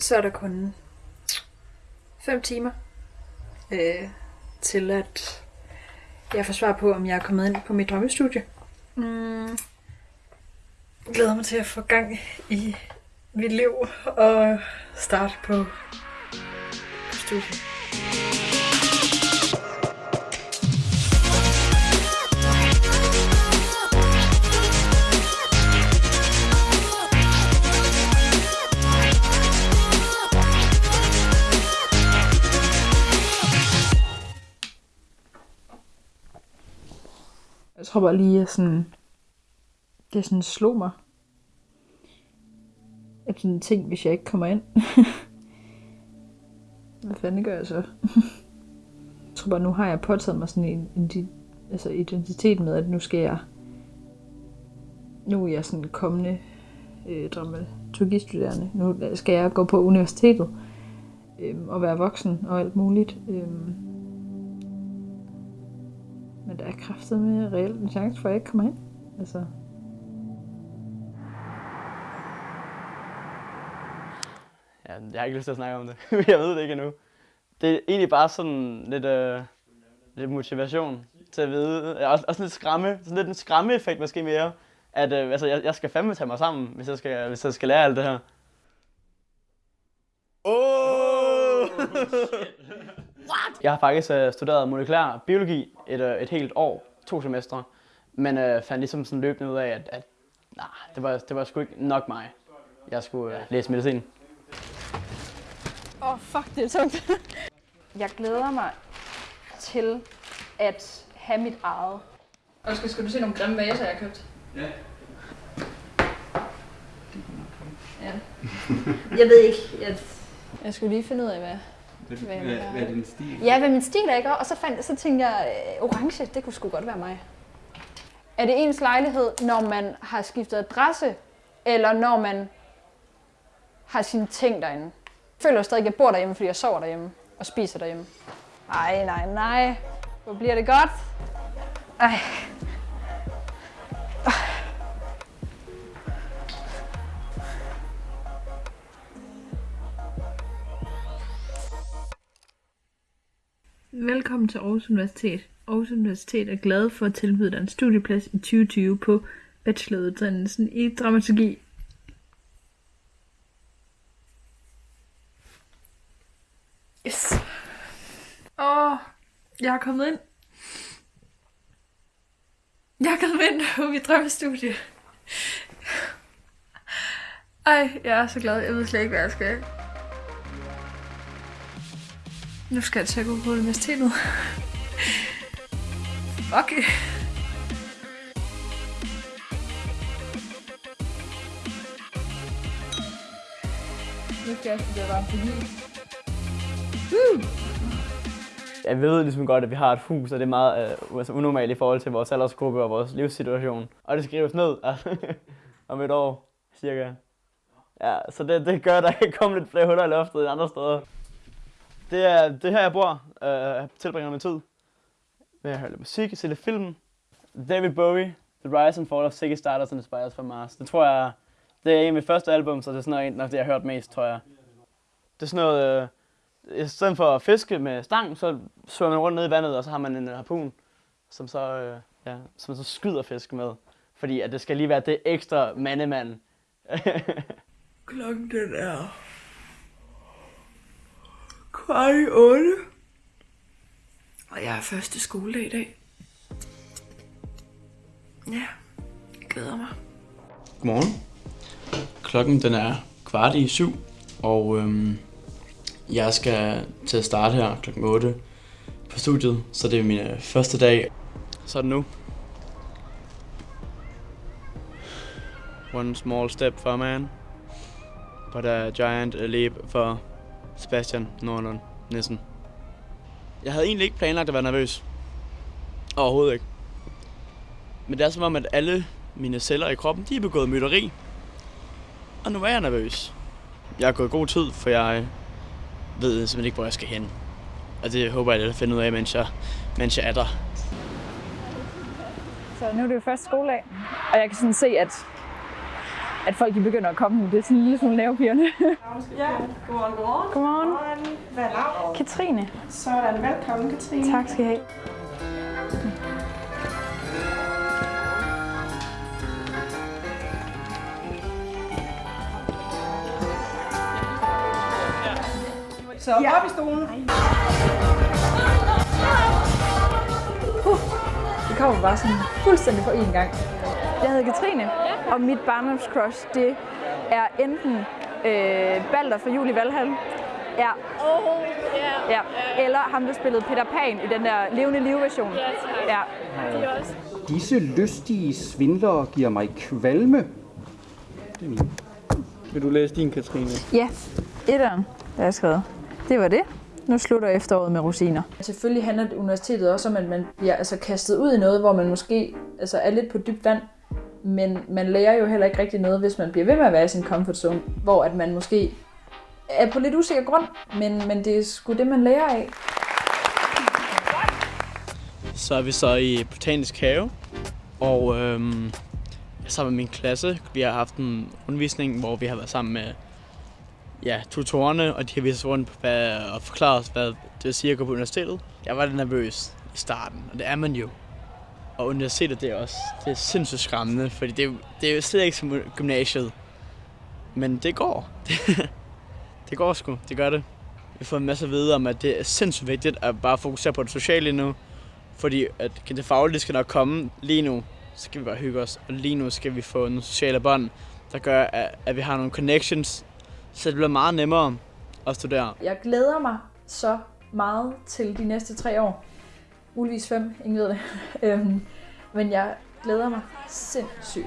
så er der kun 5 timer øh, til, at jeg får svar på, om jeg er kommet ind på mit drømmestudie. Mm. Jeg glæder mig til at få gang i mit liv og starte på, på studiet. Tror bare lige, at sådan, det sådan slog mig. At sådan en ting, hvis jeg ikke kommer ind. Hvad fanden gør jeg så? jeg tror bare, nu har jeg påtaget mig sådan en, en altså identitet med, at nu skal jeg nu er jeg sådan kommende øh, dramaturgistuderende. Nu skal jeg gå på universitetet øh, og være voksen og alt muligt. Øh, der er kraftet med reelt en chance for, at jeg ikke kommer ind. Altså. Ja, jeg har ikke lyst til at snakke om det. jeg ved det ikke endnu. Det er egentlig bare sådan lidt, øh, lidt motivation til at vide. Også, også lidt skræmme. Sådan lidt en skræmme-effekt måske mere. At øh, altså, jeg, jeg skal fandme tage mig sammen, hvis jeg skal, hvis jeg skal lære alt det her. Oh! Jeg har faktisk øh, studeret molekylær biologi et, øh, et helt år, to semestre, men øh, fandt ligesom sådan løbende ud af, at, at nah, det, var, det var sgu ikke nok mig. Jeg skulle øh, læse medicin. Åh, oh, fuck, det er tungt. jeg glæder mig til at have mit eget. Og skal, skal du se nogle grimme vaser, jeg har købt? Ja. Ja. Jeg ved ikke. Jeg... Jeg skulle lige finde ud af, hvad... Hvad, Hvad hvad, hvad er din stil? Ja, hvad min stil er, ikke? Og så, fandt, så tænkte jeg, øh, orange, det kunne sgu godt være mig. Er det ens lejlighed, når man har skiftet adresse, eller når man har sine ting derinde? Jeg føler stadig, at jeg bor derhjemme, fordi jeg sover derhjemme og spiser derhjemme. Ej, nej, nej. Hvor bliver det godt? Ej. Velkommen til Aarhus Universitet. Aarhus Universitet er glad for at tilbyde dig en studieplads i 2020 på bacheloruddannelsen i dramaturgi. Yes. Åh, jeg er kommet ind. Jeg er kommet ind på mit drømmestudie. Ej, jeg er så glad. Jeg ved slet ikke, hvad jeg skal. Nu skal jeg til at gå på universitetet. Fuck. Nu skal jeg studere Woo. Jeg ved ligesom godt, at vi har et hus, og det er meget øh, altså unormalt i forhold til vores aldersgruppe og vores livssituation. Og det skrives ned altså, om et år, cirka. Ja, så det, det gør, at der kan komme lidt flere huller i loftet end andre steder. Det er det her, jeg bor. Øh, jeg tilbringer min tid med at høre lidt musik, se lidt film. David Bowie, The Rise and Fall of Ziggy Stardust and the Spiders from Mars. Det tror jeg, det er en af mit første album, så det er sådan noget, af det, jeg har hørt mest, tror jeg. Det er sådan noget, øh, i stedet for at fiske med stang, så svømmer man rundt ned i vandet, og så har man en øh, harpun, som så, øh, ja, som så skyder fisk med. Fordi at det skal lige være det ekstra mandemand. Klokken den er kvart i otte. Og jeg er første skoledag i dag. Ja, jeg glæder mig. Godmorgen. Klokken den er kvart i syv, og øhm, jeg skal til at starte her klokken 8 på studiet, så det er min øh, første dag. Så er det nu. One small step for man, but a giant leap for Sebastian Nordlund Nissen. Jeg havde egentlig ikke planlagt at være nervøs. Overhovedet ikke. Men det er som om, at alle mine celler i kroppen, de er begået mytteri. Og nu er jeg nervøs. Jeg har gået god tid, for jeg ved simpelthen ikke, hvor jeg skal hen. Og det håber jeg, at finde ud af, mens jeg, mens jeg er der. Så nu er det jo første skoledag, og jeg kan sådan se, at at folk de begynder at komme nu. Det er sådan en lille smule nervepirrende. Ja, godmorgen, godmorgen. Godmorgen. Godmorgen. Hvad er? Katrine. Sådan, velkommen Katrine. Tak skal I have. Så op i stolen. Det kommer bare sådan fuldstændig på én gang. Jeg hedder Katrine, og mit barndomscrush, det er enten øh, Balder fra Juli Valhall, ja. ja. eller ham, der spillede Peter Pan i den der levende liv-version. Ja. Disse lystige svindlere giver mig kvalme. Det er min. Vil du læse din, Katrine? Ja, etteren, der er skrevet. Det var det. Nu slutter efteråret med rosiner. Selvfølgelig handler universitetet også om, at man bliver altså, kastet ud i noget, hvor man måske altså, er lidt på dybt vand. Men man lærer jo heller ikke rigtig noget, hvis man bliver ved med at være i sin comfort zone, hvor at man måske er på lidt usikker grund, men, men det er sgu det, man lærer af. Så er vi så i Botanisk Have, og øhm, sammen med min klasse, vi har haft en undervisning, hvor vi har været sammen med ja, tutorerne, og de har vist os rundt på, hvad, og forklaret os, hvad det vil sige at gå på universitetet. Jeg var lidt nervøs i starten, og det er man jo. Og universitetet, det er også det er sindssygt skræmmende, fordi det er, det er jo slet ikke som gymnasiet. Men det går. det går sgu, det gør det. Vi får en masse at vide om, at det er sindssygt vigtigt at bare fokusere på det sociale nu. Fordi at det faglige skal nok komme lige nu. Så skal vi bare hygge os. Og lige nu skal vi få nogle sociale bånd, der gør, at, at vi har nogle connections. Så det bliver meget nemmere at studere. Jeg glæder mig så meget til de næste tre år. Muligvis fem, ingen ved det. Øhm, men jeg glæder mig sindssygt.